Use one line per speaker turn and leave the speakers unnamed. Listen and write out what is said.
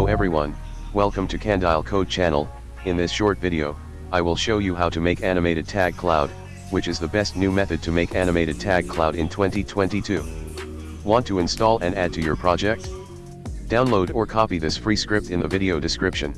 Hello everyone, welcome to Candile Code channel, in this short video, I will show you how to make animated tag cloud, which is the best new method to make animated tag cloud in 2022. Want to install and add to your project? Download or copy this free script in the video description.